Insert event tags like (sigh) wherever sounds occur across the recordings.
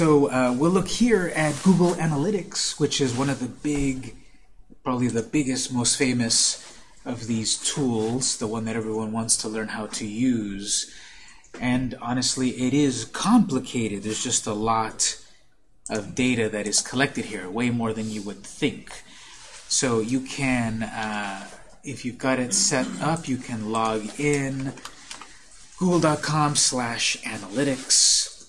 So uh, we'll look here at Google Analytics, which is one of the big, probably the biggest, most famous of these tools, the one that everyone wants to learn how to use. And honestly, it is complicated. There's just a lot of data that is collected here, way more than you would think. So you can, uh, if you've got it set up, you can log in google.com slash analytics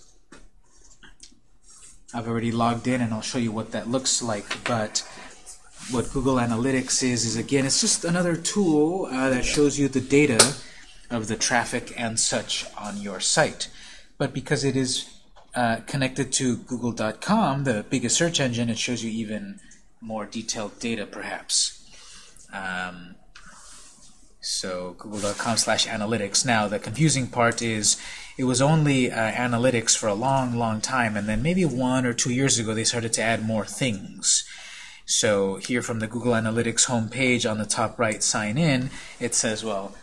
I've already logged in and I'll show you what that looks like. But what Google Analytics is, is again, it's just another tool uh, that shows you the data of the traffic and such on your site. But because it is uh, connected to google.com, the biggest search engine, it shows you even more detailed data perhaps. Um, so google.com slash analytics. Now the confusing part is it was only uh, analytics for a long, long time, and then maybe one or two years ago they started to add more things. So here from the Google Analytics homepage on the top right, sign in, it says, well,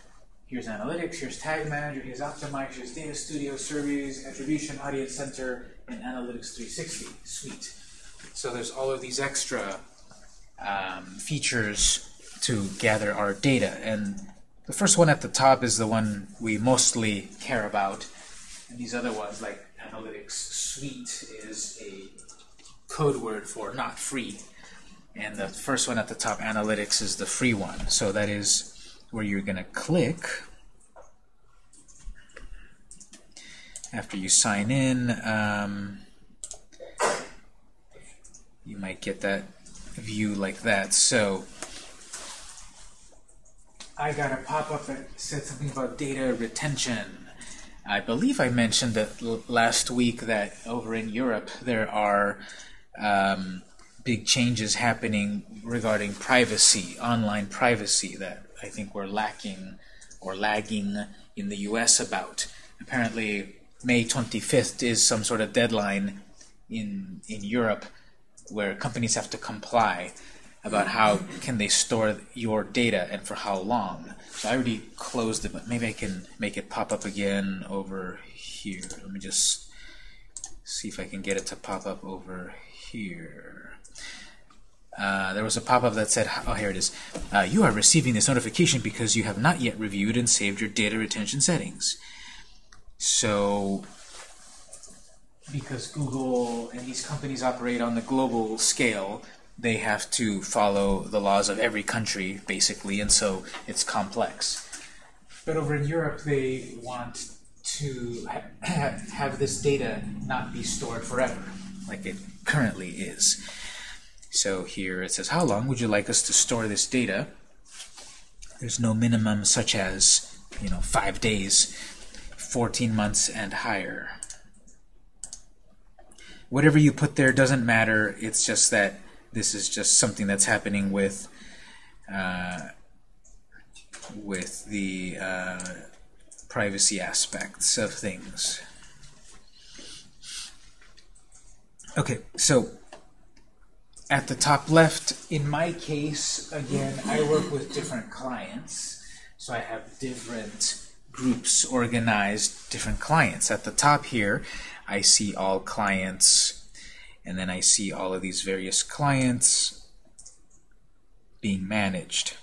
here's Analytics, here's Tag Manager, here's Optimize, here's Data Studio, Surveys, Attribution, Audience Center, and Analytics 360 suite. So there's all of these extra um, features to gather our data. And the first one at the top is the one we mostly care about. And these other ones, like Analytics Suite, is a code word for not free. And the first one at the top, Analytics, is the free one. So that is where you're going to click after you sign in. Um, you might get that view like that. So I got a pop-up that said something about data retention. I believe I mentioned that last week that over in Europe there are um, big changes happening regarding privacy, online privacy, that I think we're lacking or lagging in the US about. Apparently May 25th is some sort of deadline in, in Europe where companies have to comply about how can they store your data and for how long. So I already closed it, but maybe I can make it pop up again over here. Let me just see if I can get it to pop up over here. Uh, there was a pop-up that said, oh, here it is. Uh, you are receiving this notification because you have not yet reviewed and saved your data retention settings. So, because Google and these companies operate on the global scale, they have to follow the laws of every country, basically, and so it's complex. But over in Europe, they want to ha have this data not be stored forever, like it currently is. So here it says, how long would you like us to store this data? There's no minimum such as, you know, five days, 14 months and higher. Whatever you put there doesn't matter. It's just that this is just something that's happening with uh, with the uh, privacy aspects of things. Okay, so at the top left, in my case, again, I work with different clients, so I have different groups organized, different clients. At the top here, I see all clients and then I see all of these various clients being managed.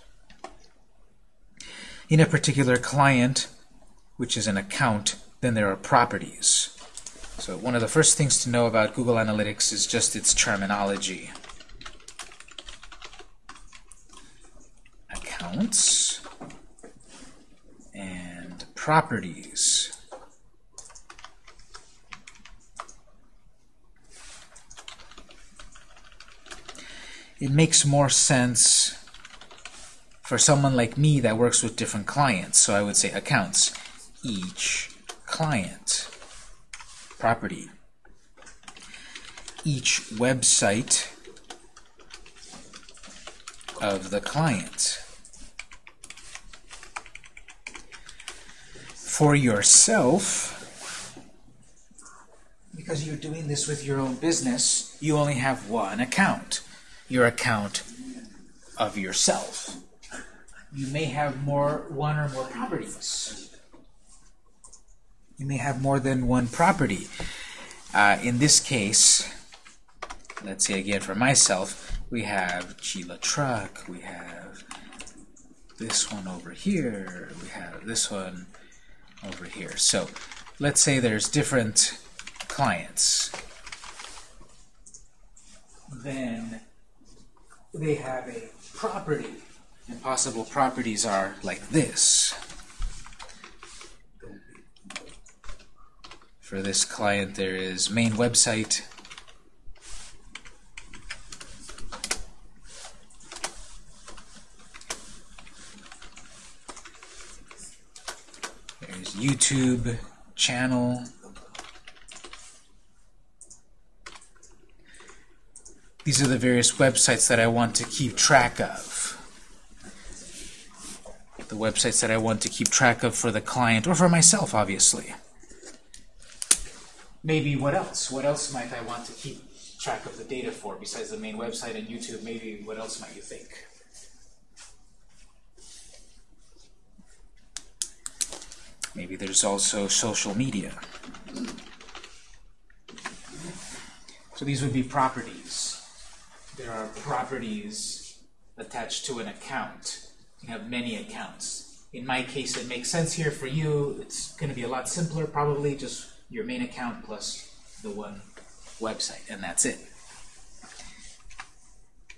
In a particular client, which is an account, then there are properties. So one of the first things to know about Google Analytics is just its terminology. Accounts and properties. It makes more sense for someone like me that works with different clients. So I would say accounts, each client, property, each website of the client. For yourself, because you're doing this with your own business, you only have one account your account of yourself. You may have more one or more properties. You may have more than one property. Uh, in this case, let's say again for myself, we have Chila Truck, we have this one over here, we have this one over here. So let's say there's different clients. Then they have a property, and possible properties are like this. For this client, there is main website, there's YouTube channel, These are the various websites that I want to keep track of. The websites that I want to keep track of for the client, or for myself, obviously. Maybe what else? What else might I want to keep track of the data for, besides the main website and YouTube? Maybe what else might you think? Maybe there's also social media. So these would be properties there are properties attached to an account. You have many accounts. In my case, it makes sense here. For you, it's going to be a lot simpler, probably just your main account plus the one website, and that's it.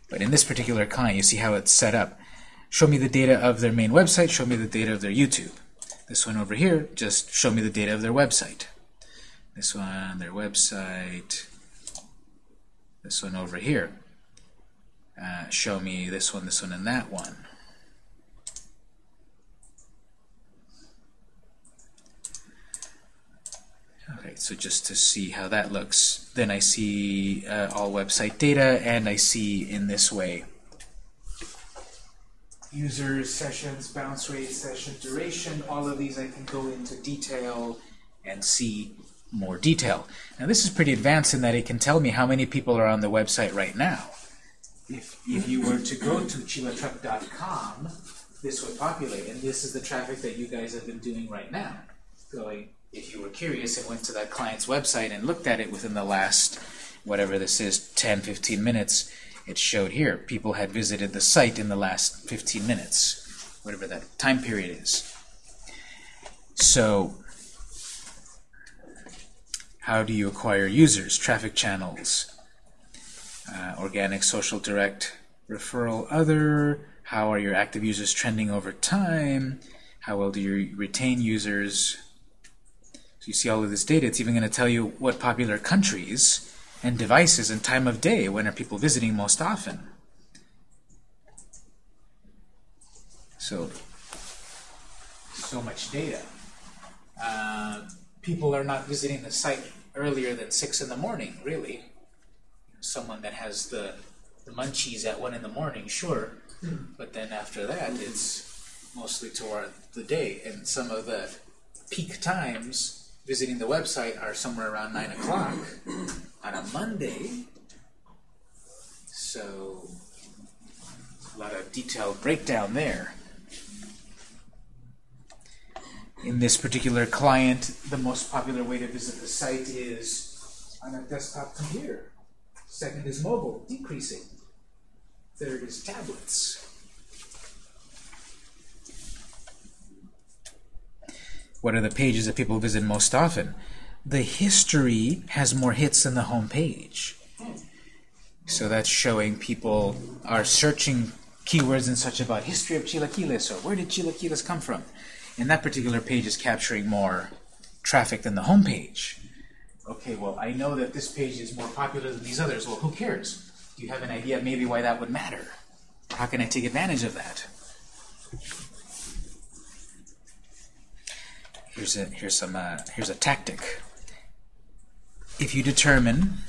But in this particular client, you see how it's set up. Show me the data of their main website, show me the data of their YouTube. This one over here, just show me the data of their website. This one, their website. This one over here uh, show me this one, this one, and that one. Okay, so just to see how that looks, then I see uh, all website data, and I see in this way users, sessions, bounce rate, session duration, all of these I can go into detail and see more detail. Now this is pretty advanced in that it can tell me how many people are on the website right now if, if you were to go to chilatruck.com, this would populate, and this is the traffic that you guys have been doing right now. Going, if you were curious and went to that client's website and looked at it within the last, whatever this is, 10, 15 minutes, it showed here. People had visited the site in the last 15 minutes, whatever that time period is. So, how do you acquire users, traffic channels, uh, organic, social, direct, referral, other. How are your active users trending over time? How well do you retain users? So you see all of this data. It's even going to tell you what popular countries and devices and time of day, when are people visiting most often. So, so much data. Uh, people are not visiting the site earlier than 6 in the morning, really someone that has the, the munchies at 1 in the morning, sure. But then after that, it's mostly toward the day. And some of the peak times visiting the website are somewhere around 9 o'clock on a Monday. So a lot of detailed breakdown there. In this particular client, the most popular way to visit the site is on a desktop computer. Second is mobile, decreasing. Third is tablets. What are the pages that people visit most often? The history has more hits than the home page. So that's showing people are searching keywords and such about history of chilaquiles or where did chilaquiles come from. And that particular page is capturing more traffic than the home page okay, well, I know that this page is more popular than these others. Well, who cares? Do you have an idea maybe why that would matter? How can I take advantage of that? Here's a here's some uh, here's a tactic. If you determine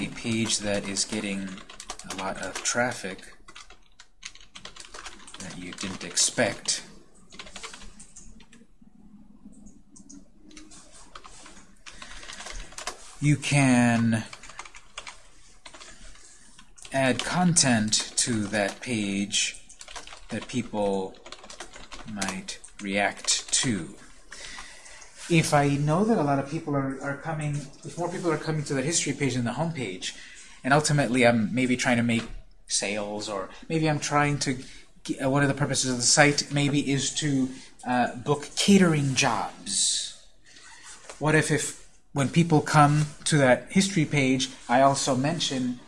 a page that is getting a lot of traffic that you didn't expect, you can add content to that page that people might react to. if I know that a lot of people are, are coming, if more people are coming to the history page than the home page, and ultimately I'm maybe trying to make sales, or maybe I'm trying to, uh, one of the purposes of the site maybe is to uh, book catering jobs. What if, if when people come to that history page, I also mention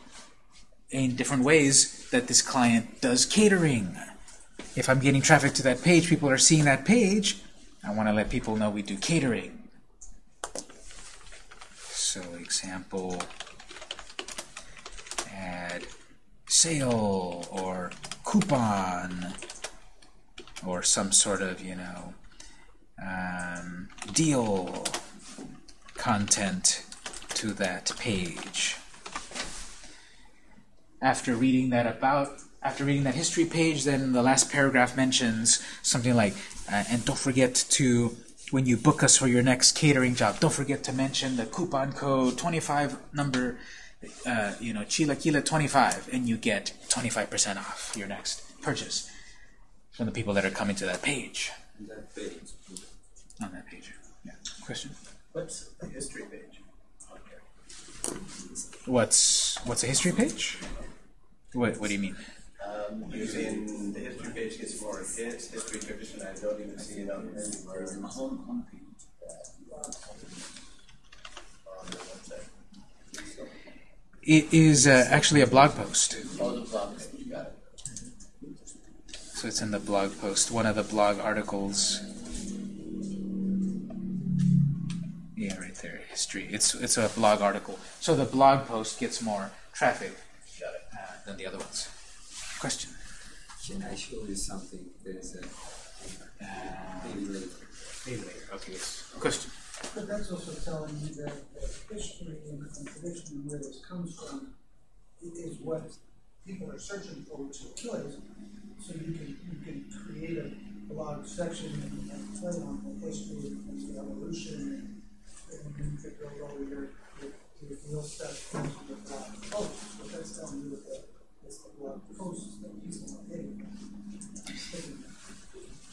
in different ways that this client does catering. If I'm getting traffic to that page, people are seeing that page, I want to let people know we do catering. So example, add sale or coupon or some sort of, you know, um, deal content to that page. After reading that about, after reading that history page, then the last paragraph mentions something like, uh, and don't forget to, when you book us for your next catering job, don't forget to mention the coupon code 25 number, uh, you know, Chilaquila 25, and you get 25% off your next purchase from the people that are coming to that page. That page. On that page. Yeah. Question? What's the history page? Okay. What's what's a history page? What What do you mean? Um, using the history page gets more hits, history tradition, I don't even see it on anywhere on the home homepage. On the website. So, It is uh, actually a blog post. Oh, the blog page, got it. So it's in the blog post, one of the blog articles. Yeah, right there, history. It's it's a blog article. So the blog post gets more traffic Got it. uh, than the other ones. Question? Can I show you something? There's a Uh, maybe later. maybe later. Okay. Yes. Question? But that's also telling you that the history and and tradition and where this comes from is what people are searching for, which is killers. So you can, you can create a blog section and and play on the history and the evolution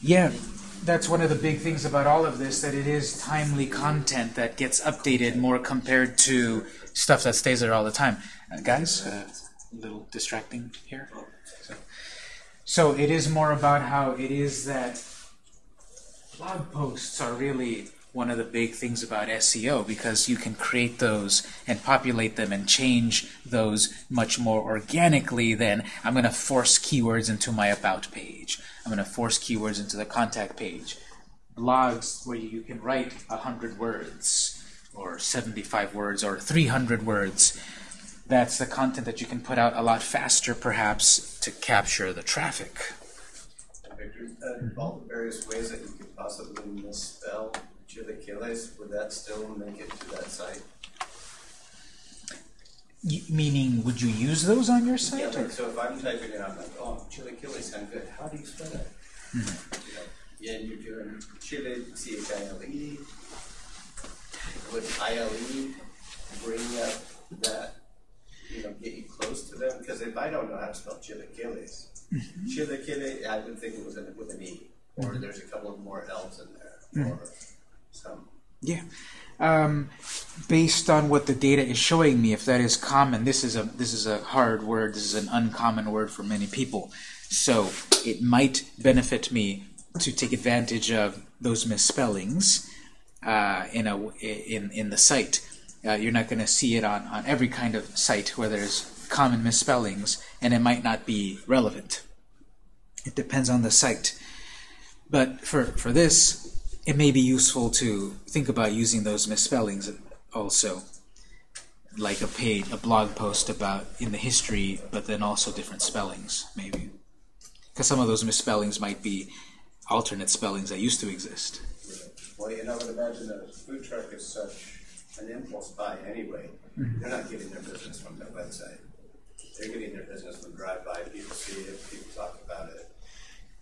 Yeah, that's one of the big things about all of this, that it is timely content that gets updated more compared to stuff that stays there all the time. Uh, guys, uh, a little distracting here. So, so it is more about how it is that blog posts are really one of the big things about SEO because you can create those and populate them and change those much more organically than I'm going to force keywords into my about page. I'm going to force keywords into the contact page. Blogs where you can write 100 words or 75 words or 300 words. That's the content that you can put out a lot faster perhaps to capture the traffic. Victor, uh, all the various ways that you could possibly misspell chilaquiles, would that still make it to that site? Y- meaning, would you use those on your site? or- like, so if I'm typing it, I'm like, oh, chilaquiles sound good, how do you spell that? You know, Yeah, and you're doing chile, C H I L E. Would I L E bring up that, you know, get you close to them? Because if I don't know how to spell chilaquiles, chilaquile, I would think it was with an E, or there's a couple of more L's in there, or some. Yeah. Um, based on what the data is showing me, if that is common, this is a this is a hard word. This is an uncommon word for many people. So it might benefit me to take advantage of those misspellings uh, in a in in the site. Uh, you're not going to see it on on every kind of site where there's common misspellings, and it might not be relevant. It depends on the site. But for for this, it may be useful to think about using those misspellings also, like a page, a blog post about in the history, but then also different spellings, maybe. Because some of those misspellings might be alternate spellings that used to exist. Well, you know, I would imagine that a food truck is such an impulse buy anyway. Mm-hmm. They're not getting their business from their website. They're getting their business from drive-by, people see it, people talk about it.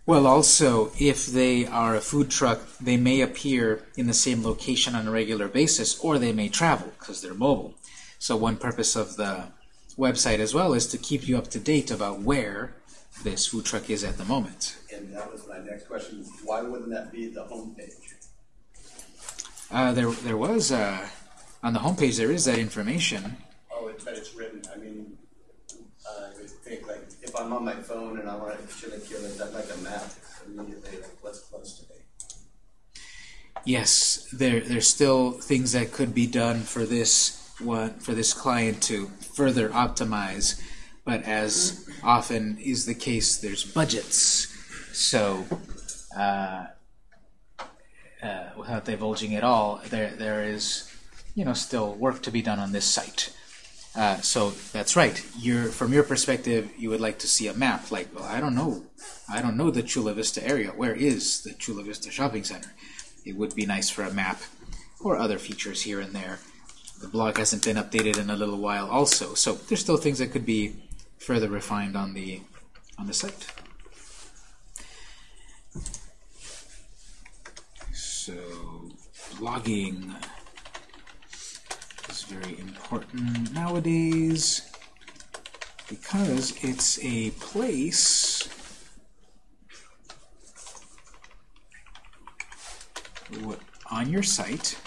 Well, also, if they are a food truck, they may appear in the same location on a regular basis, or they may travel because they're mobile. So one purpose of the website as well is to keep you up to date about where this food truck is at the moment. And that was my next question, why wouldn't that be the homepage? Uh, there, there was uh, on the homepage. There is that information. Oh, it, but it's written, I mean, I would think like, if I'm on my phone and I want to chili kill it, that like a map immediately, like what's close to me. Yes, there there's still things that could be done for this one for this client to further optimize, but as often is the case, there's budgets. So, uh, uh, without divulging it all, there there is you know still work to be done on this site. Uh, so that's right. You're from your perspective, you would like to see a map. Like, well, I don't know, I don't know the Chula Vista area. Where is the Chula Vista Shopping Center? It would be nice for a map or other features here and there. The blog hasn't been updated in a little while, also, so there's still things that could be further refined on the on the site. So, blogging very important nowadays because it's a place on your site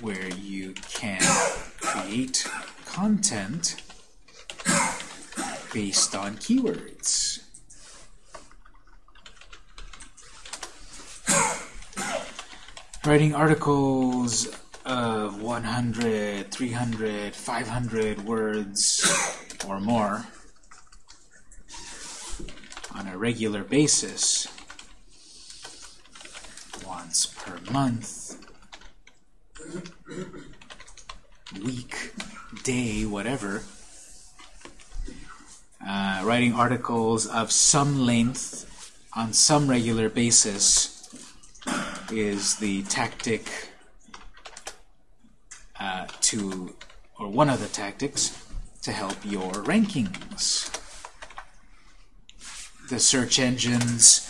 where you can create content based on keywords. Writing articles of 100, 300, 500 words or more on a regular basis once per month, week, day, whatever. Uh, writing articles of some length on some regular basis is the tactic uh, to, or one of the tactics to help your rankings. The search engines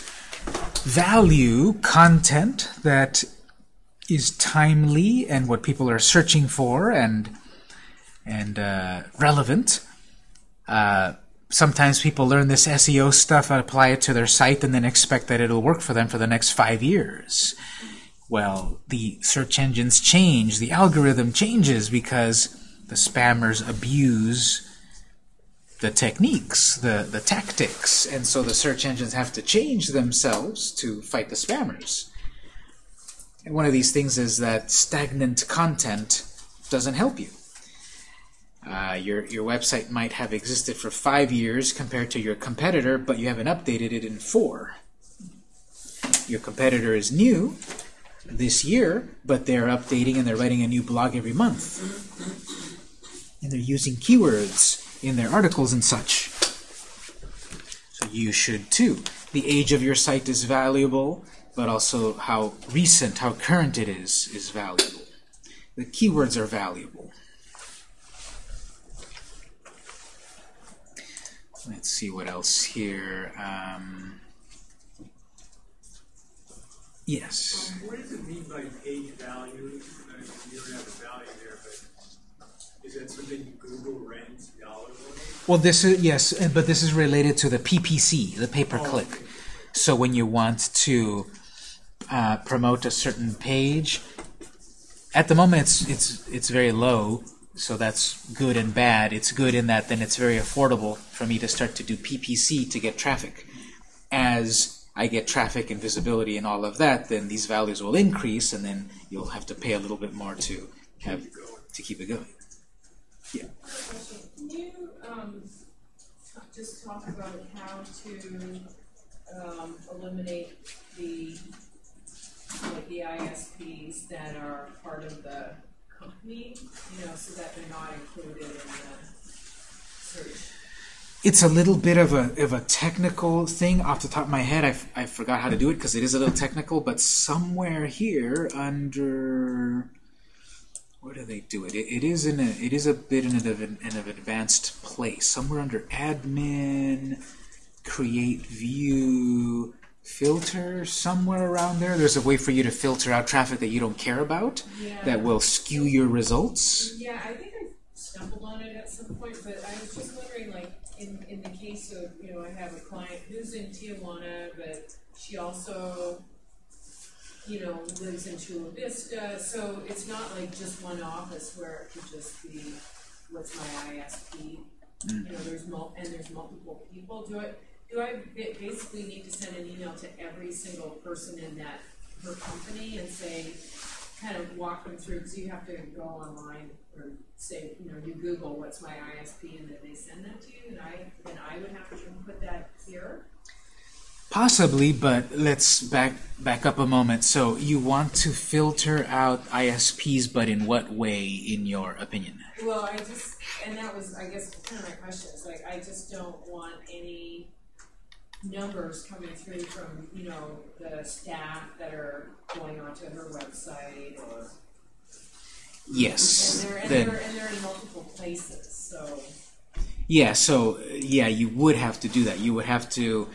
value content that is timely and what people are searching for and and uh, relevant. Uh, sometimes people learn this SEO stuff and apply it to their site and then expect that it'll work for them for the next five years. Well, the search engines change, the algorithm changes because the spammers abuse the techniques, the, the tactics, and so the search engines have to change themselves to fight the spammers. And one of these things is that stagnant content doesn't help you. Uh, your, your website might have existed for five years compared to your competitor, but you haven't updated it in four. Your competitor is new this year, but they're updating and they're writing a new blog every month. And they're using keywords in their articles and such. So you should too. The age of your site is valuable, but also how recent, how current it is, is valuable. The keywords are valuable. Let's see what else here. Um, yes. What does it mean by page value? Uh, You don't have a value there, but is that something Google ranks dollars on? Well, this is yes, but this is related to the PPC, the pay-per-click. So when you want to uh, promote a certain page, at the moment it's it's it's very low, so that's good and bad. It's good in that then it's very affordable for me to start to do PPC to get traffic. As I get traffic and visibility and all of that, then these values will increase, and then you'll have to pay a little bit more to have to keep it going. Yeah. Can you, um, just talk about how to, um, eliminate the, like the ISPs that are part of the company, you know, so that they're not included in the search? It's a little bit of a of a technical thing off the top of my head. I, f- I forgot how to do it because it is a little technical. But somewhere here under where do they do it? It, it is in a it is a bit in an, in an advanced place. Somewhere under admin, create view, filter. Somewhere around there, there's a way for you to filter out traffic that you don't care about Yeah. that will skew your results. Yeah, I think I stumbled on it at some point, but I was just wondering, like, in, in the case of, you know, I have a client who's in Tijuana, but she also you know, lives in Chula Vista, so it's not like just one office where it could just be, what's my ISP? Mm. You know, there's mul, and there's multiple people, do I, do I ba- basically need to send an email to every single person in that, her company and say, kind of walk them through, cause you have to go online or say, you know, you Google what's my ISP and then they send that to you, and I, then I would have to put that here? Possibly, but let's back back up a moment. So you want to filter out ISPs, but in what way, in your opinion? Well, I just, and that was, I guess, kind of my question, is like, I just don't want any numbers coming through from, you know, the staff that are going onto her website or, Yes. and they're, and Then- they're, and they're in multiple places, so. Yeah, so yeah, you would have to do that. You would have to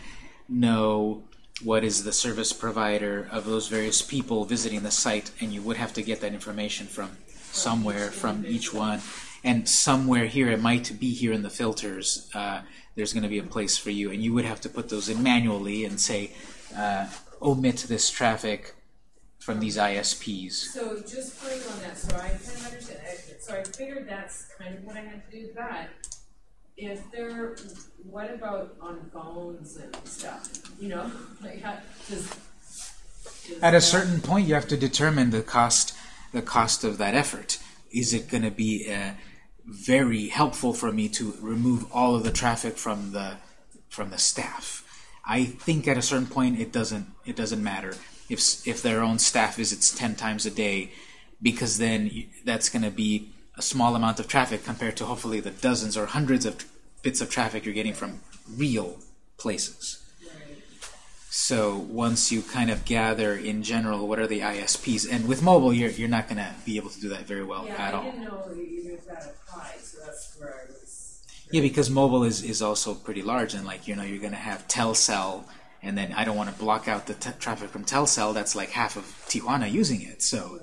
know what is the service provider of those various people visiting the site, and you would have to get that information from somewhere, from each one. And somewhere here, it might be here in the filters, uh, there's going to be a place for you, and you would have to put those in manually and say, uh, omit this traffic from these ISPs. So just putting on that, so I kind of understand, so I figured that's kind of what I had to do, but if there, what about on phones and stuff, you know, (laughs) like how, does. does At a certain point, you have to determine the cost, the cost of that effort. Is it going to be uh, very helpful for me to remove all of the traffic from the from the staff? I think at a certain point, it doesn't it doesn't matter if if their own staff visits ten times a day, because then that's going to be a small amount of traffic compared to hopefully the dozens or hundreds of bits of traffic you're getting from real places. So once you kind of gather in general what are the ISPs, and with mobile you're you're not going to be able to do that very well Yeah, at I all. didn't know even if that applied, so that's where I was. Yeah, because mobile is, is also pretty large, and like you know you're going to have Telcel, and then I don't want to block out the t- traffic from Telcel. That's like half of Tijuana using it, so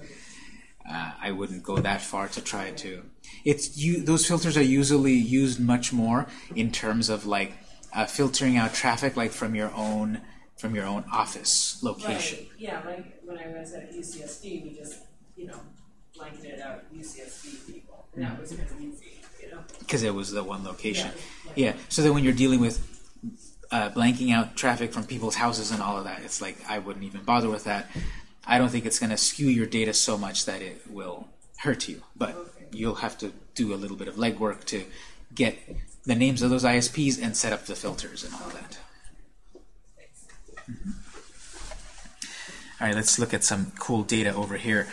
uh, I wouldn't go that far to try to. It's you. Those filters are usually used much more in terms of like uh, filtering out traffic, like from your own from your own office location. Right, yeah, like when I was at UCSD, we just, you know, blanketed out UCSD people, and that was kind of easy, you know? because it was the one location. Yeah, Yeah. So then when you're dealing with uh, blanking out traffic from people's houses and all of that, it's like I wouldn't even bother with that. I don't think it's going to skew your data so much that it will hurt you, but Okay. you'll have to do a little bit of legwork to get the names of those ISPs and set up the filters and all that. All right, let's look at some cool data over here.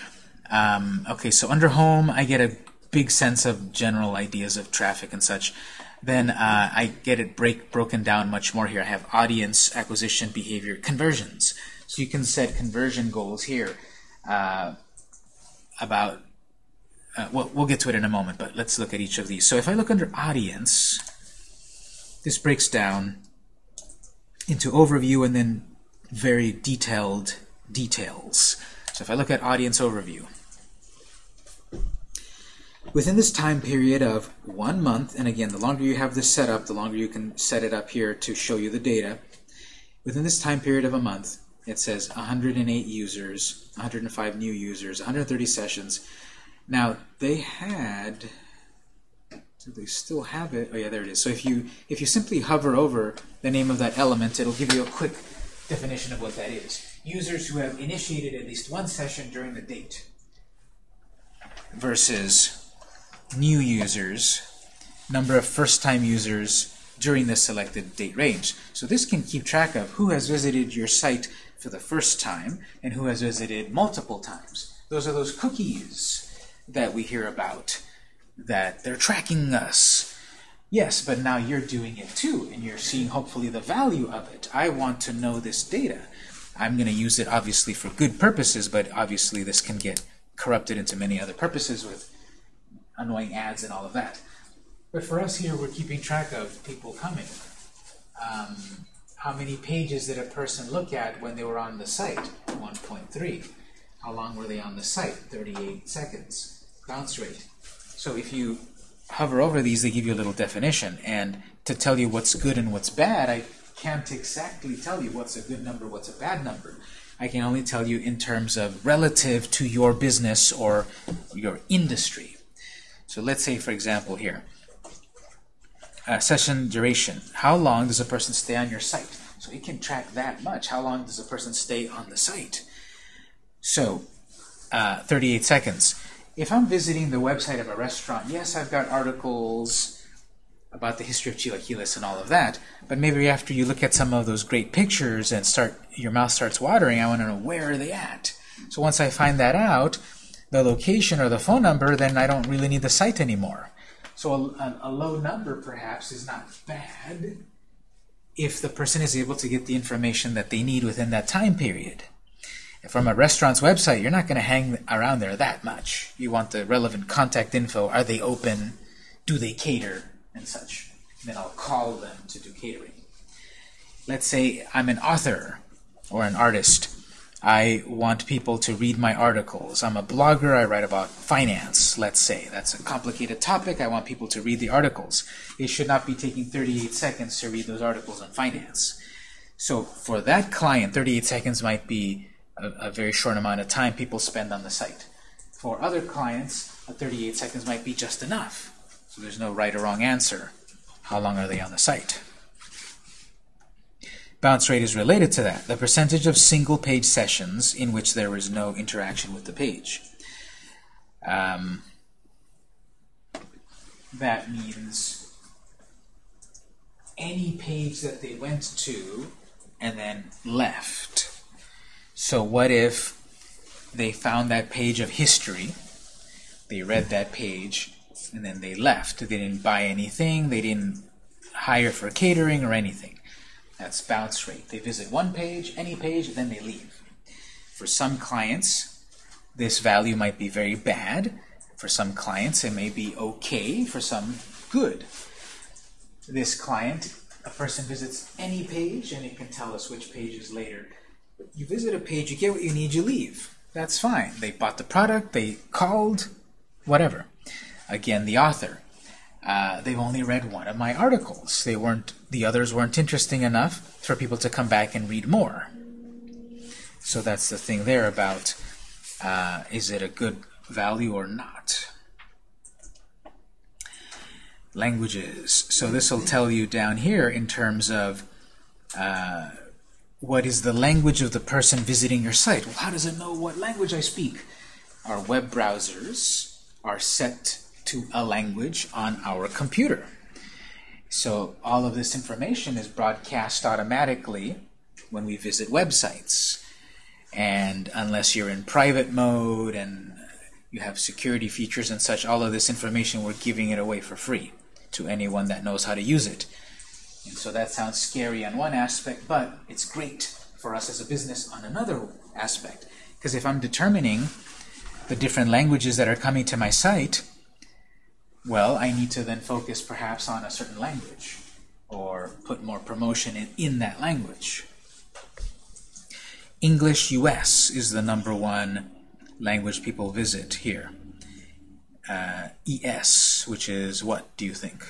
Um, okay, so under home, I get a big sense of general ideas of traffic and such. Then uh, I get it break broken down much more here. I have audience acquisition behavior conversions. So you can set conversion goals here uh, about. Uh, well, we'll get to it in a moment, but let's look at each of these. So if I look under audience, this breaks down into overview and then very detailed details. So if I look at audience overview, within this time period of one month, and again, the longer you have this set up, the longer you can set it up here to show you the data. Within this time period of a month, it says 108 users, 105 new users, 130 sessions. Now they had, do they still have it? Oh yeah, there it is. So if you if you simply hover over the name of that element, it'll give you a quick definition of what that is. Users who have initiated at least one session during the date versus new users, number of first-time users during the selected date range. So this can keep track of who has visited your site for the first time and who has visited multiple times. Those are those cookies that we hear about, that they're tracking us. Yes, but now you're doing it too, and you're seeing hopefully the value of it. I want to know this data. I'm going to use it obviously for good purposes, but obviously this can get corrupted into many other purposes with annoying ads and all of that. But for us here, we're keeping track of people coming. Um, how many pages did a person look at when they were on the site? 1.3. How long were they on the site? 38 seconds. Bounce rate. So if you hover over these, they give you a little definition. And to tell you what's good and what's bad, I can't exactly tell you what's a good number, what's a bad number. I can only tell you in terms of relative to your business or your industry. So let's say, for example, here, uh, session duration. How long does a person stay on your site? So it can track that much. How long does a person stay on the site? So, uh, 38 seconds. If I'm visiting the website of a restaurant, yes, I've got articles about the history of chilaquiles and all of that, but maybe after you look at some of those great pictures and start your mouth starts watering, I want to know where are they at. So once I find that out, the location or the phone number, then I don't really need the site anymore. So a, a, low number perhaps is not bad if the person is able to get the information that they need within that time period. From a restaurant's website, you're not going to hang around there that much. You want the relevant contact info. Are they open? Do they cater? And such. And then I'll call them to do catering. Let's say I'm an author or an artist. I want people to read my articles. I'm a blogger. I write about finance, let's say. That's a complicated topic. I want people to read the articles. It should not be taking 38 seconds to read those articles on finance. So for that client, 38 seconds might be a, a very short amount of time people spend on the site. For other clients, 38 seconds might be just enough. So there's no right or wrong answer. How long are they on the site? Bounce rate is related to that, the percentage of single-page sessions in which there is no interaction with the page. Um, that means any page that they went to and then left. So what if they found that page of history, they read that page, and then they left. They didn't buy anything, they didn't hire for catering or anything. That's bounce rate. They visit one page, any page, and then they leave. For some clients, this value might be very bad. For some clients, it may be okay. For some, good. This client, a person visits any page, and it can tell us which page is later you visit a page, you get what you need, you leave. That's fine. They bought the product, they called, whatever. Again, the author. Uh, they've only read one of my articles. They weren't, the others weren't interesting enough for people to come back and read more. So that's the thing there about uh, is it a good value or not. Languages. So this will tell you down here in terms of uh, what is the language of the person visiting your site? Well, how does it know what language I speak? Our web browsers are set to a language on our computer. So all of this information is broadcast automatically when we visit websites. And unless you're in private mode and you have security features and such, all of this information, we're giving it away for free to anyone that knows how to use it. And so that sounds scary on one aspect, but it's great for us as a business on another aspect. Because if I'm determining the different languages that are coming to my site, well, I need to then focus perhaps on a certain language or put more promotion in, in that language. English US is the number one language people visit here. Uh, ES, which is what do you think?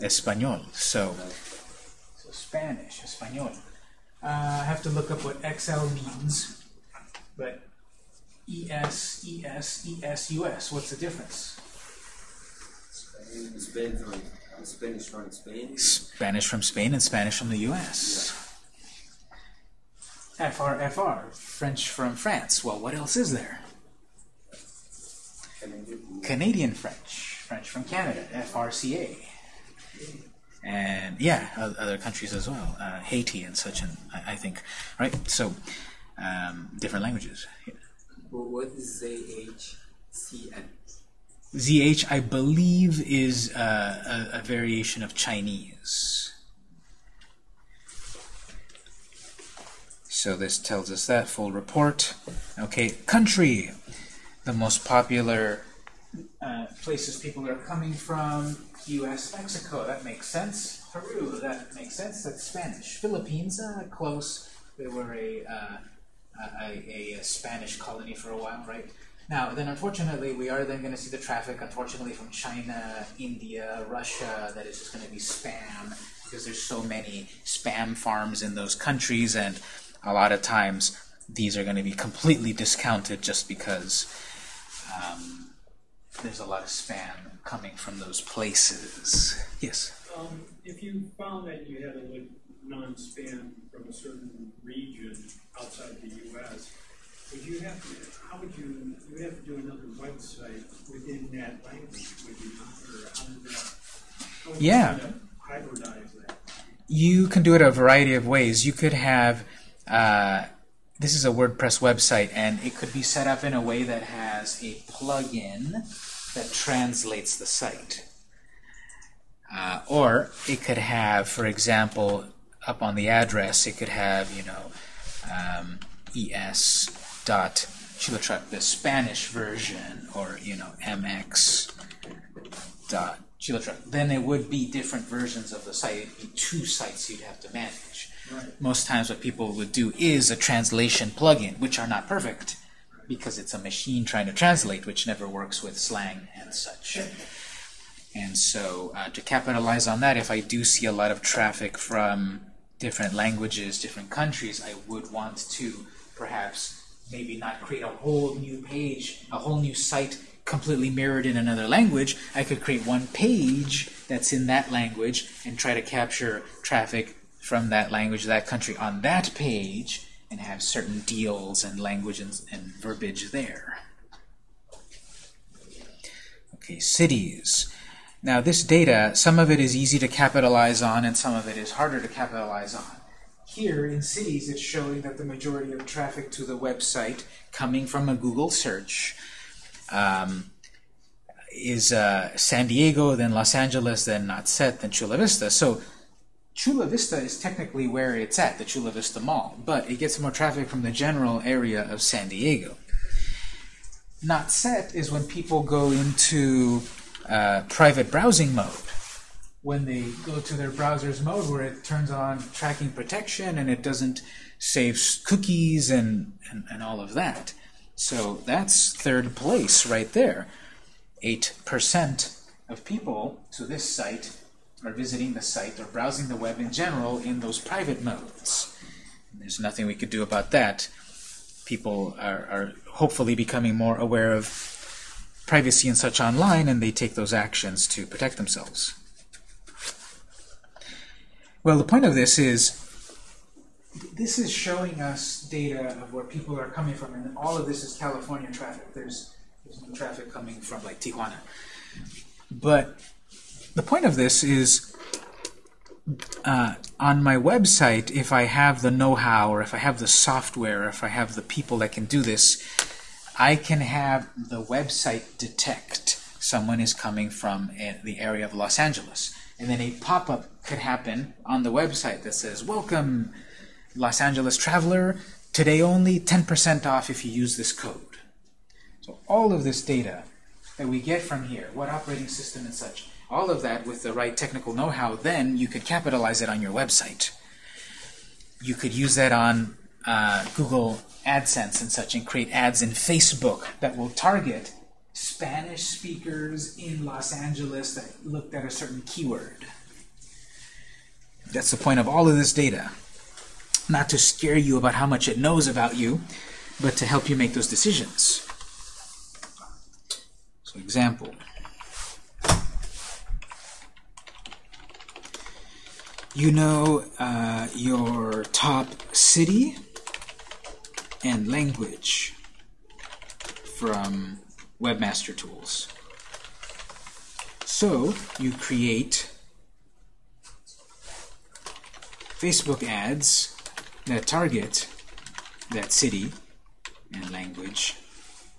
Espanol. So, so Spanish, Espanol. Uh, I have to look up what XL means, but ES, ES, ES, US. What's the difference? Spanish from Spain. Spanish from Spain and Spanish from the US. Yeah. FR, FR, French from France. Well, what else is there? Canadian. Canadian French, French from Canada, FRCA and yeah, other countries as well, uh, Haiti and such, and I, I, think, right? So, um, different languages. Yeah. Well, what is ZHCN? ZH, I believe, is uh, a, a variation of Chinese. So this tells us that full report. Okay, country, the most popular uh, places people are coming from, U.S., Mexico, that makes sense. Peru, that makes sense. That's Spanish. Philippines, uh, close. They were a, uh, a, a, Spanish colony for a while, right? Now, then unfortunately, we are then going to see the traffic, unfortunately, from China, India, Russia, that is just going to be spam, because there's so many spam farms in those countries, and a lot of times these are going to be completely discounted just because um, there's a lot of spam coming from those places. Yes? Um, if you found that you had a non-spam from a certain region outside the U.S., would you have to, how would you, you would have to do another website within that language, would you not? Or how that, how would Yeah. kind of hybridize that? You can do it a variety of ways. You could have, uh, this is a WordPress website, and it could be set up in a way that has a plugin that translates the site. Uh, or it could have, for example, up on the address, it could have, you know, um, es dot Chilotruck, the Spanish version, or, you know, mx dot Chilotruck. Then it would be different versions of the site. It'd be two sites you'd have to manage. Most times what people would do is a translation plugin, which are not perfect because it's a machine trying to translate, which never works with slang and such. And so uh, to capitalize on that, if I do see a lot of traffic from different languages, different countries, I would want to perhaps maybe not create a whole new page, a whole new site completely mirrored in another language. I could create one page that's in that language and try to capture traffic from that language, that country on that page and have certain deals and language and, and verbiage there. Okay, cities. Now this data, some of it is easy to capitalize on and some of it is harder to capitalize on. Here in cities, it's showing that the majority of traffic to the website coming from a Google search um, is uh, San Diego, then Los Angeles, then not set, then Chula Vista. So Chula Vista is technically where it's at, the Chula Vista Mall, but it gets more traffic from the general area of San Diego. Not set is when people go into uh, private browsing mode. When they go to their browser's mode where it turns on tracking protection and it doesn't save cookies and, and, and all of that. So that's third place right there. 8% of people to this site are visiting the site or browsing the web in general in those private modes. There's nothing we could do about that. People are, are hopefully becoming more aware of privacy and such online, and they take those actions to protect themselves. Well, the point of this is, this is showing us data of where people are coming from, and all of this is California traffic. There's, there's no traffic coming from like Tijuana. But the point of this is, uh, on my website, if I have the know-how, or if I have the software, or if I have the people that can do this, I can have the website detect someone is coming from a, the area of Los Angeles. And then a pop-up could happen on the website that says, Welcome, Los Angeles traveler. Today only 10% off if you use this code. So all of this data that we get from here, what operating system and such, all of that with the right technical know-how, then you could capitalize it on your website. You could use that on uh, Google AdSense and such and create ads in Facebook that will target Spanish speakers in Los Angeles that looked at a certain keyword. That's the point of all of this data. Not to scare you about how much it knows about you, but to help you make those decisions. So example. You know uh, your top city and language from Webmaster Tools. So you create Facebook ads that target that city and language,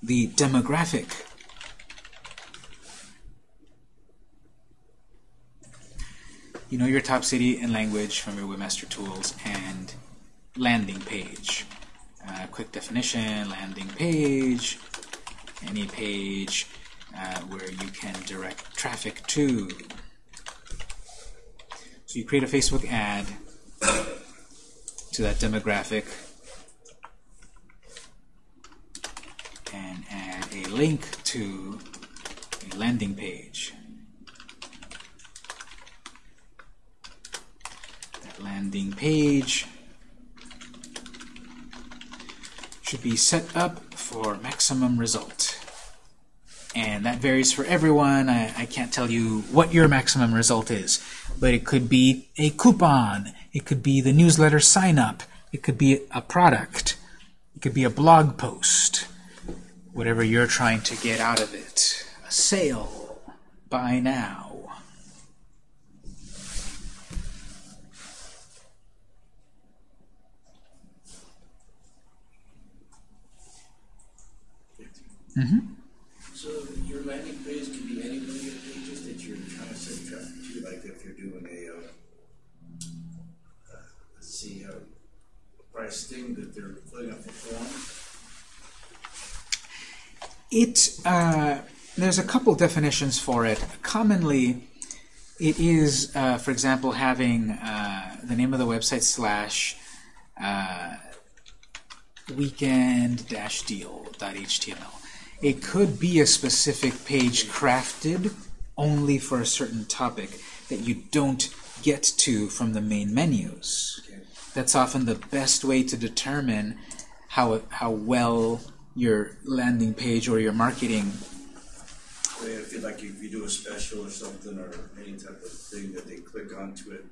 the demographic you know your top city and language from your Webmaster Tools and landing page. Uh, quick definition, landing page, any page uh, where you can direct traffic to. So you create a Facebook ad to that demographic and add a link to a landing page. Landing page should be set up for maximum result. And that varies for everyone. I, I can't tell you what your maximum result is, but it could be a coupon, it could be the newsletter sign up, it could be a product, it could be a blog post, whatever you're trying to get out of it. A sale, buy now. So your landing page can be any million pages that you're trying to send traffic to, like if you're doing a, uh, uh, let's see, uh, price thing that they're putting up a form. It uh, there's a couple definitions for it. Commonly, it is, uh, for example, having uh, the name of the website slash uh, weekend-deal.html. It could be a specific page crafted only for a certain topic that you don't get to from the main menus. That's often the best way to determine how how well your landing page or your marketing if you like, if you do a special or something or any type of thing that they click onto it,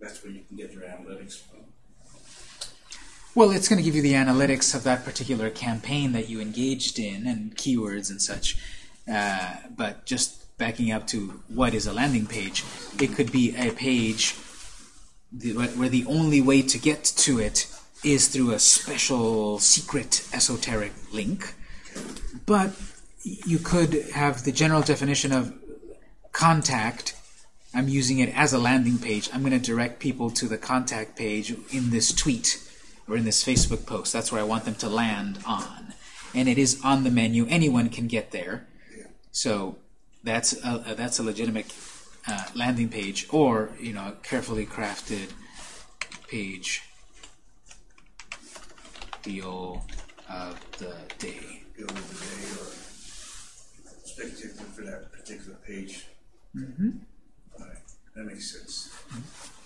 that's where you can get your analytics from. Well, it's going to give you the analytics of that particular campaign that you engaged in and keywords and such. Uh, but just backing up to what is a landing page, it could be a page where the only way to get to it is through a special secret esoteric link. But you could have the general definition of contact. I'm using it as a landing page. I'm going to direct people to the contact page in this tweet or in this Facebook post. That's where I want them to land on. And it is on the menu. Anyone can get there. So that's a, that's a legitimate uh, landing page or, you know, a carefully crafted page deal of the day. Bill of the day or for that particular page. Mm-hmm. All right, that makes sense.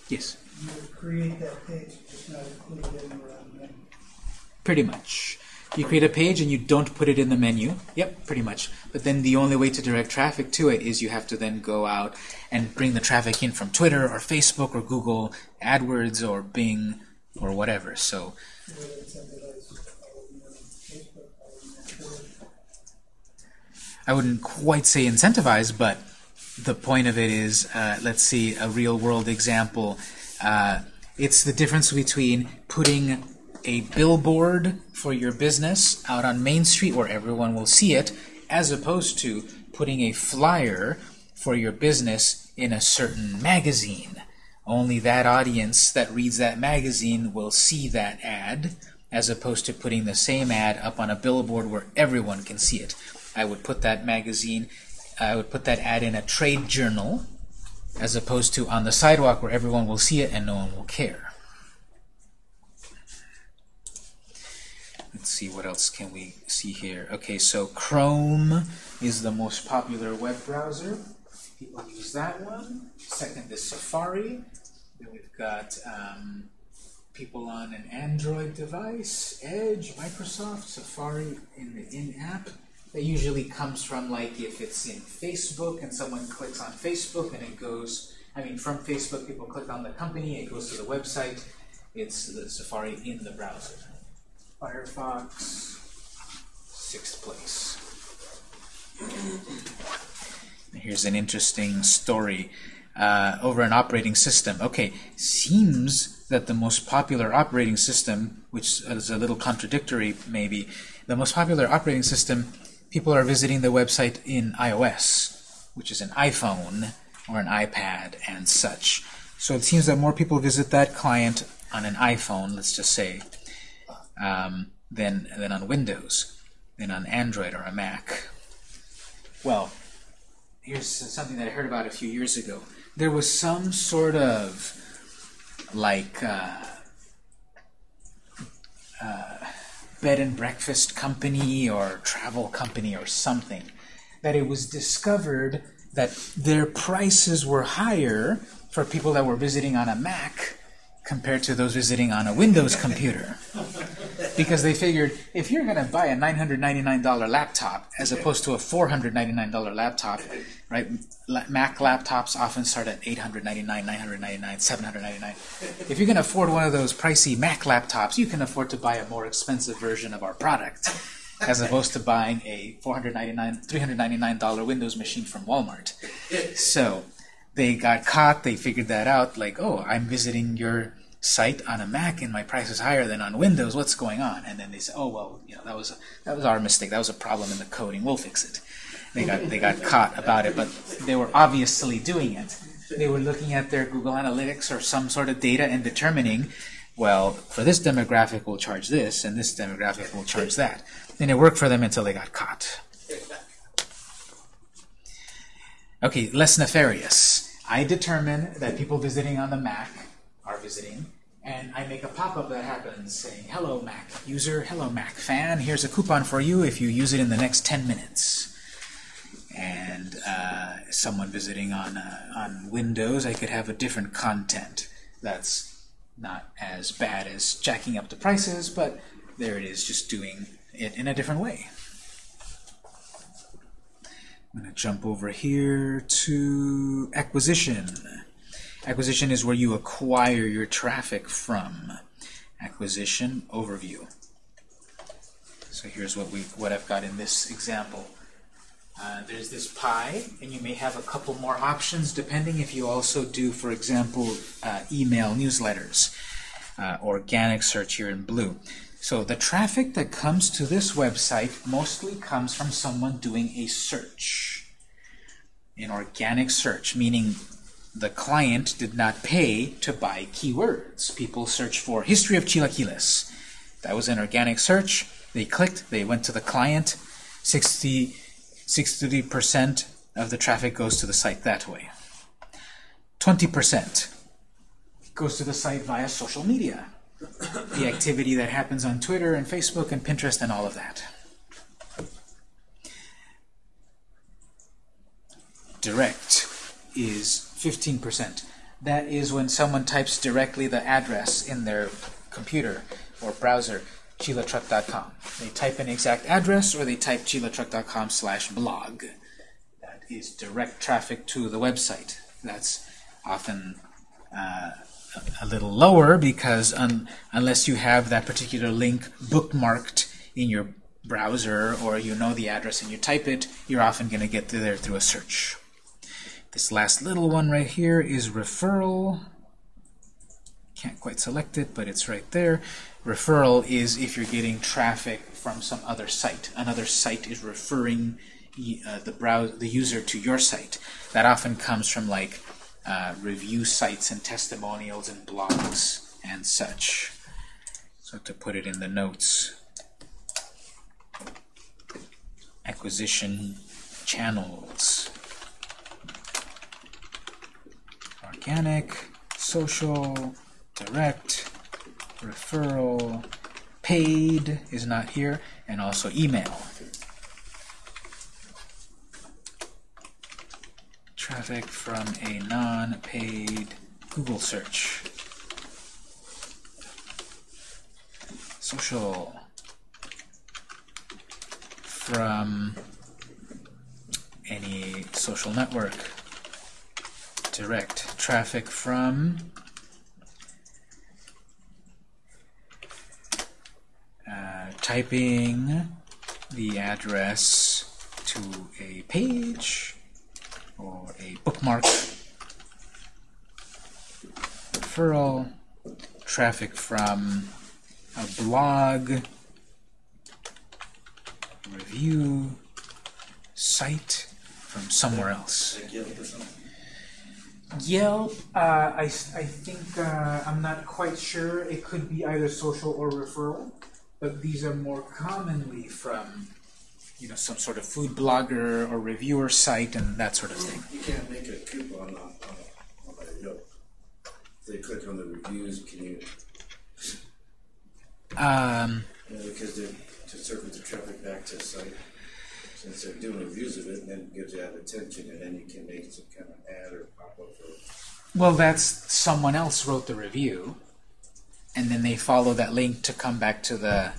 Yes, You create that page, just not include it the menu. pretty much. You create a page and you don't put it in the menu. Yep, pretty much. But then the only way to direct traffic to it is you have to then go out and bring the traffic in from Twitter or Facebook or Google AdWords or Bing or whatever. So. I wouldn't quite say incentivize, but the point of it is, uh, let's see, a real world example. Uh, it's the difference between putting a billboard for your business out on Main Street where everyone will see it, as opposed to putting a flyer for your business in a certain magazine. Only that audience that reads that magazine will see that ad, as opposed to putting the same ad up on a billboard where everyone can see it. I would put that magazine, I would put that ad in a trade journal, as opposed to on the sidewalk where everyone will see it and no one will care. Let's see, what else can we see here? Okay, so Chrome is the most popular web browser. People use that one. Second is Safari. Then we've got um, people on an Android device, Edge, Microsoft, Safari in the in-app. That usually comes from like if it's in Facebook and someone clicks on Facebook and it goes, I mean from Facebook people click on the company, it goes to the website, it's the Safari in the browser. Firefox, sixth place. Here's an interesting story uh, over an operating system. Okay, seems that the most popular operating system, which is a little contradictory maybe, the most popular operating system, people are visiting the website in iOS, which is an iPhone or an iPad and such. So it seems that more people visit that client on an iPhone, let's just say, um, than, than on Windows, than on Android or a Mac. Well, here's something that I heard about a few years ago. There was some sort of like uh, uh, bed and breakfast company or travel company or something that it was discovered that their prices were higher for people that were visiting on a Mac compared to those visiting on a Windows computer. because they figured if you're going to buy a $999 laptop as opposed to a $499 laptop, right? Mac laptops often start at 899, 999, 799. If you can afford one of those pricey Mac laptops, you can afford to buy a more expensive version of our product as opposed to buying a 499, $399 Windows machine from Walmart. So they got caught, they figured that out, like, oh, I'm visiting your site on a Mac and my price is higher than on Windows. What's going on? And then they said, "Oh well, you know that was that was our mistake. That was a problem in the coding. We'll fix it." They got they got caught about it, but they were obviously doing it. They were looking at their Google Analytics or some sort of data and determining, well, for this demographic we'll charge this, and this demographic we'll charge that. And it worked for them until they got caught. Okay, less nefarious. I determine that people visiting on the Mac are visiting, and I make a pop-up that happens saying, Hello Mac user, hello Mac fan, here's a coupon for you if you use it in the next 10 minutes. And uh, someone visiting on, uh, on Windows, I could have a different content that's not as bad as jacking up the prices, but there it is, just doing it in a different way. I'm going to jump over here to acquisition. Acquisition is where you acquire your traffic from. Acquisition overview. So here's what we what I've got in this example. Uh, there's this pie, and you may have a couple more options depending if you also do, for example, uh, email newsletters, uh, organic search here in blue. So the traffic that comes to this website mostly comes from someone doing a search. An organic search, meaning the client did not pay to buy keywords. People search for history of chilaquiles. That was an organic search. They clicked, they went to the client. 60, 60% of the traffic goes to the site that way. 20% goes to the site via social media. The activity that happens on Twitter and Facebook and Pinterest and all of that. Direct is 15%. That is when someone types directly the address in their computer or browser, chilatruck.com. They type an exact address or they type chilatruck.com slash blog. That is direct traffic to the website. That's often uh, a little lower because un unless you have that particular link bookmarked in your browser or you know the address and you type it, you're often going to get there through a search. This last little one right here is referral. Can't quite select it, but it's right there. Referral is if you're getting traffic from some other site. Another site is referring uh, the browse the user to your site. That often comes from like uh, review sites and testimonials and blogs and such. So to put it in the notes, acquisition channels. organic, social, direct, referral, paid is not here, and also email. Traffic from a non-paid Google search. Social. From any social network. Direct traffic from uh, typing the address to a page or a bookmark referral traffic from a blog review site from somewhere else Yelp uh, I, I think, uh, I'm not quite sure. It could be either social or referral, but these are more commonly from, you know, some sort of food blogger or reviewer site and that sort of thing. You can't make a coupon on, on, on a Yelp. If they click on the reviews, can you, Um, you know, because they're, to circle the traffic back to the site, since they're doing reviews of it, and then it gives you that attention, and then you can make some kind of ad or pop-up or well, that's someone else wrote the review, and then they follow that link to come back to the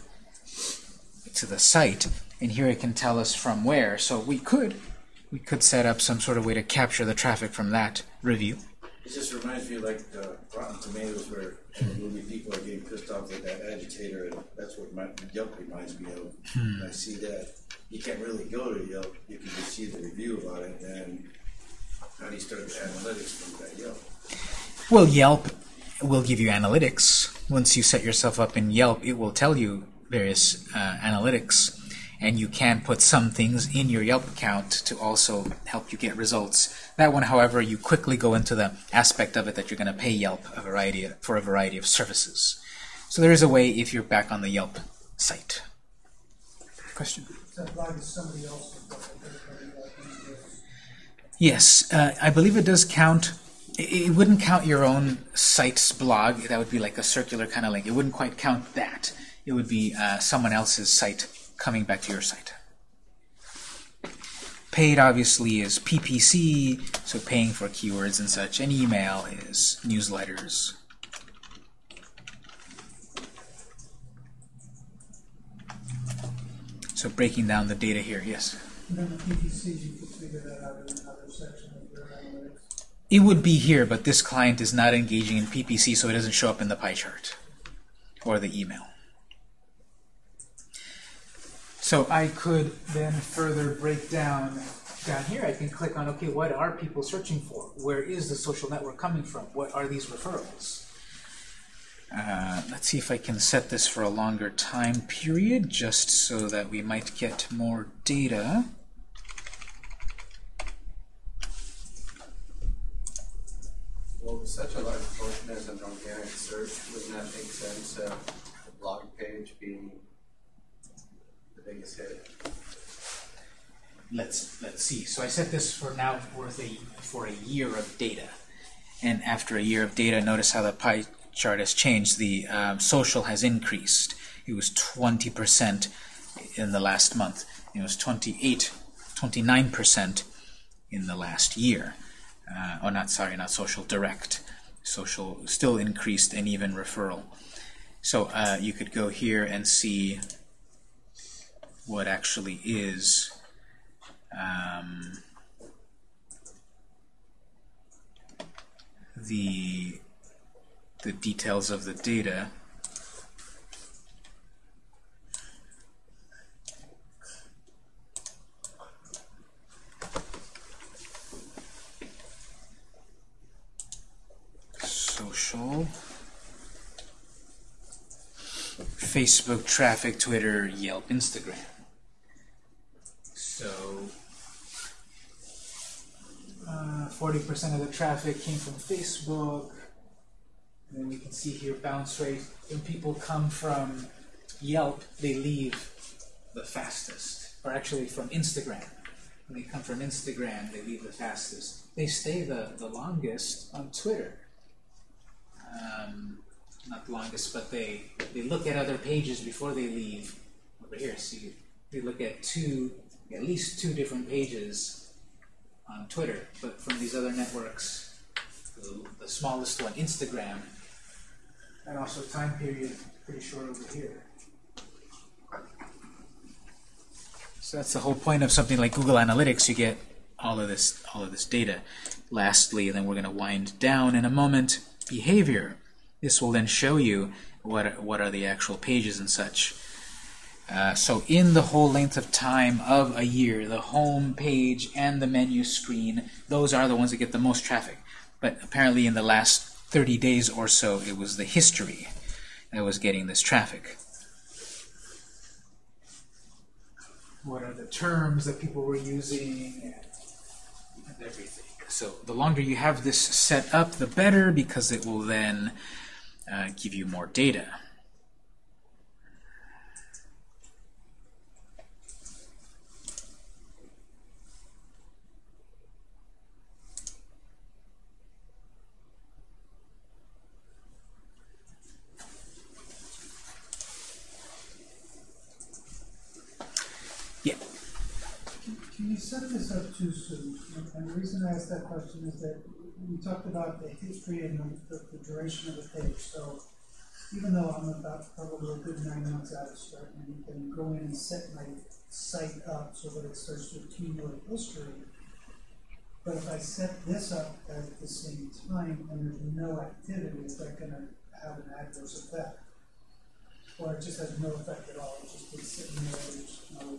to the site, and here it can tell us from where. So we could we could set up some sort of way to capture the traffic from that review. It just reminds me like the Rotten Tomatoes, where the movie people are getting pissed off with that agitator, and that's what my, Yelp reminds me of. Hmm. I see that you can't really go to Yelp; you can just see the review about it, and how do you start the analytics from that Yelp? Well, Yelp will give you analytics. Once you set yourself up in Yelp, it will tell you various uh, analytics, and you can put some things in your Yelp account to also help you get results. That one, however, you quickly go into the aspect of it that you're going to pay Yelp a variety of, for a variety of services. So there is a way if you're back on the Yelp site. Question? That blog is somebody else's, but everybody like this. Yes, uh, I believe it does count. It, it wouldn't count your own site's blog. That would be like a circular kind of link. It wouldn't quite count that. It would be uh, someone else's site coming back to your site. Paid, obviously, is PPC, so paying for keywords and such. And email is newsletters. So breaking down the data here, yes. And then the PPCs, you could figure that out in another section of your analytics. It would be here, but this client is not engaging in PPC, so it doesn't show up in the pie chart or the email. So I could then further break down down here. I can click on, okay, what are people searching for? Where is the social network coming from? What are these referrals? Uh, let's see if I can set this for a longer time period, just so that we might get more data. Well, with such a large portion as an organic search, wouldn't that make sense, uh, the blog page being hit? let's let's see. So I set this for now worth a for a year of data, and after a year of data, notice how the pie chart has changed. The um, social has increased. It was 20% in the last month. It was 28, 29% in the last year. Uh, or not, sorry, not social, direct. Social still increased and even referral. So uh, you could go here and see what actually is um, the the details of the data. Social. Facebook traffic, Twitter, Yelp, Instagram. So, uh, 40% of the traffic came from Facebook. And then we can see here bounce rate. When people come from Yelp, they leave the fastest. Or actually from Instagram. When they come from Instagram, they leave the fastest. They stay the, the longest on Twitter. Um, not the longest, but they, they look at other pages before they leave. Over here, see, they look at two, at least two different pages on Twitter. But from these other networks, the, the smallest one, Instagram, and also time period, pretty short over here. So that's the whole point of something like Google Analytics. You get all of this, all of this data. Lastly, then we're going to wind down in a moment. Behavior. This will then show you what what are the actual pages and such. Uh, so in the whole length of time of a year, the home page and the menu screen, those are the ones that get the most traffic. But apparently in the last 30 days or so, it was the history that was getting this traffic. What are the terms that people were using and everything. So the longer you have this set up, the better, because it will then uh, give you more data. Yeah. Can you set this up too soon? And- the reason I asked that question is that we talked about the history and the, the- the duration of the page. So even though I'm about probably a good nine months out of starting anything, go in and set my site up so that it starts to accumulate history. But if I set this up at the same time and there's no activity, is that gonna have an adverse effect? Or it just has no effect at all, it's just sitting there, there's no.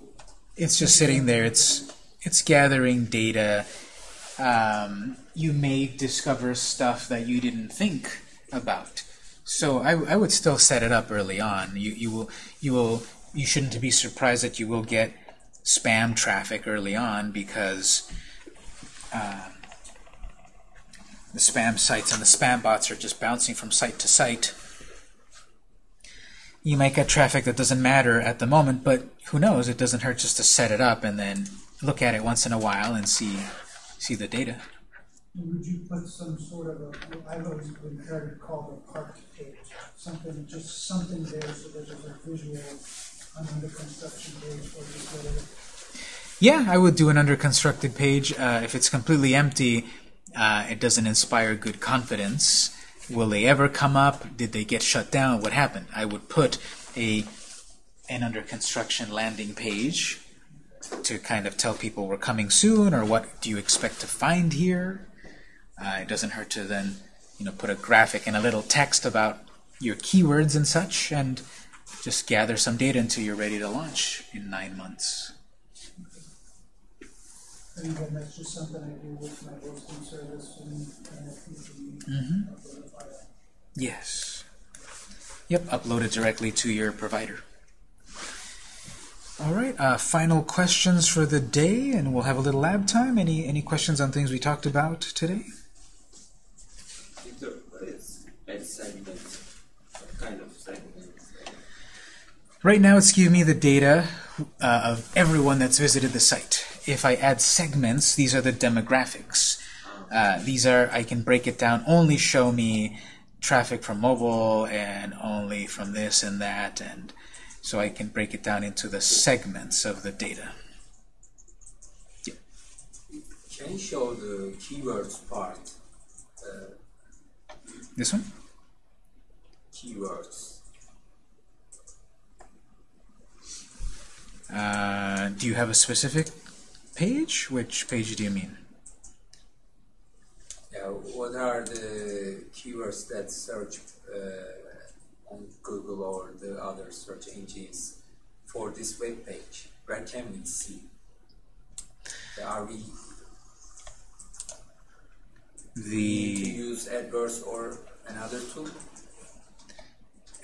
It's just sitting there. It's it's gathering data. Um, you may discover stuff that you didn't think about. So I, I would still set it up early on. You you will you will you shouldn't be surprised that you will get spam traffic early on because um, the spam sites and the spam bots are just bouncing from site to site. You might get traffic that doesn't matter at the moment, but who knows? It doesn't hurt just to set it up and then look at it once in a while and see see the data. Would you put some sort of a, I've always been heard it called a parked page, something, just something there so that there's a visual, on under construction page or just whatever. Yeah, I would do an under constructed page. Uh, if it's completely empty, uh, it doesn't inspire good confidence. Will they ever come up? Did they get shut down? What happened? I would put a an under construction landing page to kind of tell people we're coming soon or what do you expect to find here. Uh, it doesn't hurt to then you know put a graphic and a little text about your keywords and such and just gather some data until you're ready to launch in nine months. And that's just something I do with my hosting service and, Mhm. Yes. Yep, upload it directly to your provider. All right, uh, final questions for the day, and we'll have a little lab time. Any any questions on things we talked about today? Right now, it's giving me the data uh, of everyone that's visited the site. If I add segments, these are the demographics. Uh, these are I can break it down. Only show me traffic from mobile, and only from this and that, and so I can break it down into the segments of the data. Can you show the keywords part? Uh, This one? keywords. Uh, do you have a specific page? Which page do you mean? Yeah, what are the keywords that search uh, on Google or the other search engines for this web page? Where can we see? Are we to The use AdWords or another tool?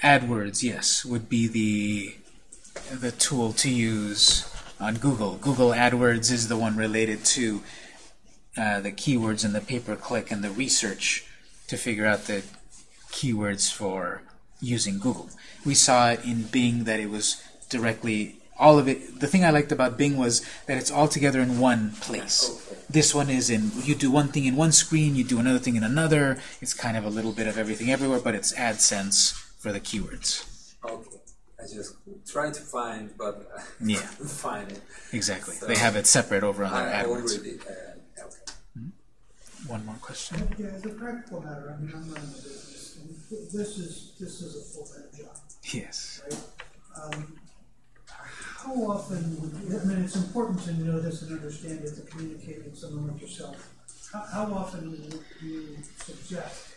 AdWords, yes, would be the the tool to use on Google. Google AdWords is the one related to uh, the keywords and the pay-per-click and the research to figure out the keywords for using Google. We saw it in Bing that it was directly all of it. The thing I liked about Bing was that it's all together in one place. This one is in, you do one thing in one screen, you do another thing in another. It's kind of a little bit of everything everywhere, but it's AdSense for the keywords. Okay. I just try to find, but (laughs) Yeah. find it. Exactly. So- They have it separate over on their I AdWords. already uh, okay. One more question. Yeah, as a practical matter, I mean, I'm running a business, this is, this is a full-time job, Yes. right? Um, How often would, you- I mean, it's important to know this and understand it to communicate with someone like yourself. How, how often would you suggest,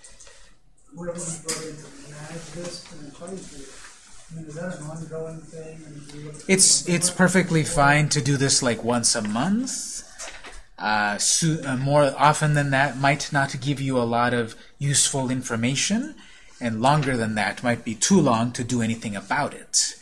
whatever you brought in to manage this and advise you? I mean, is that an ongoing thing? and do you look- It's it's perfectly fine to do this like once a month. Uh, so, uh, more often than that might not give you a lot of useful information, and longer than that might be too long to do anything about it.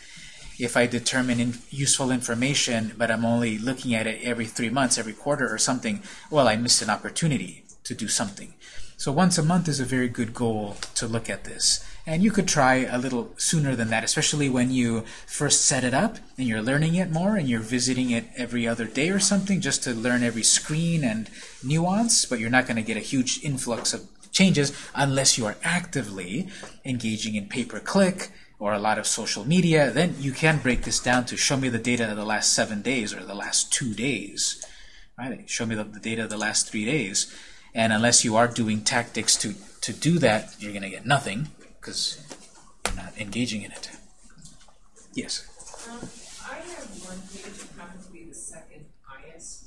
If I determine in useful information, but I'm only looking at it every three months, every quarter or something, well, I missed an opportunity to do something. So once a month is a very good goal to look at this. And you could try a little sooner than that, especially when you first set it up and you're learning it more and you're visiting it every other day or something just to learn every screen and nuance, but you're not going to get a huge influx of changes unless you are actively engaging in pay-per-click or a lot of social media. Then you can break this down to show me the data of the last seven days or the last two days. Right? Show me the, the data of the last three days. And unless you are doing tactics to, to do that, you're going to get nothing because you're not engaging in it. Yes. Um, I have one page that happens to be the second highest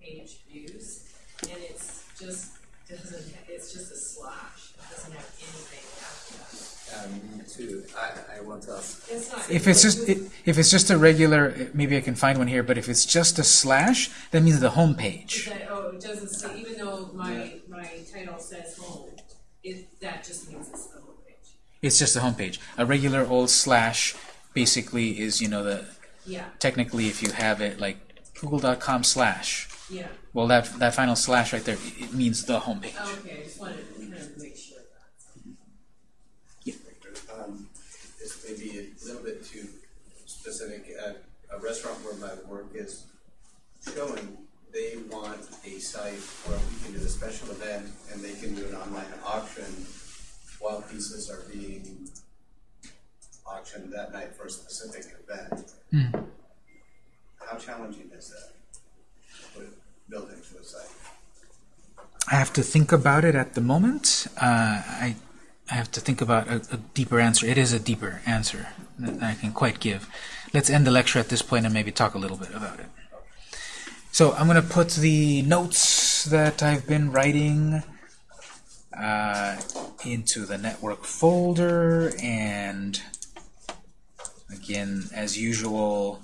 page views, and it's just, doesn't, it's just a slash, it doesn't have anything after that. Um, me too. I, I want to ask. It's not. If it's just if it's just a regular, maybe I can find one here. But if it's just a slash, that means the home page. that, oh, it doesn't say, even though my, my title says home, it, that just means it's the home page. It's just the home page. A regular old slash basically is you know the Yeah, technically if you have it like google.com slash. yeah, Well, that that final slash right there it it means the home page. okay, I just wanted to kind of make sure of that. Um, this may be a little bit too specific. At a restaurant where my work is showing, they want a site where we can do a special event and they can do an online auction while pieces are being auctioned that night for a specific event. How challenging is that? With building to a site? I have to think about it at the moment. Uh, I I have to think about a, a deeper answer. It is a deeper answer that I can quite give. Let's end the lecture at this point and maybe talk a little bit about it. So I'm going to put the notes that I've been writing uh, into the network folder and again, as usual,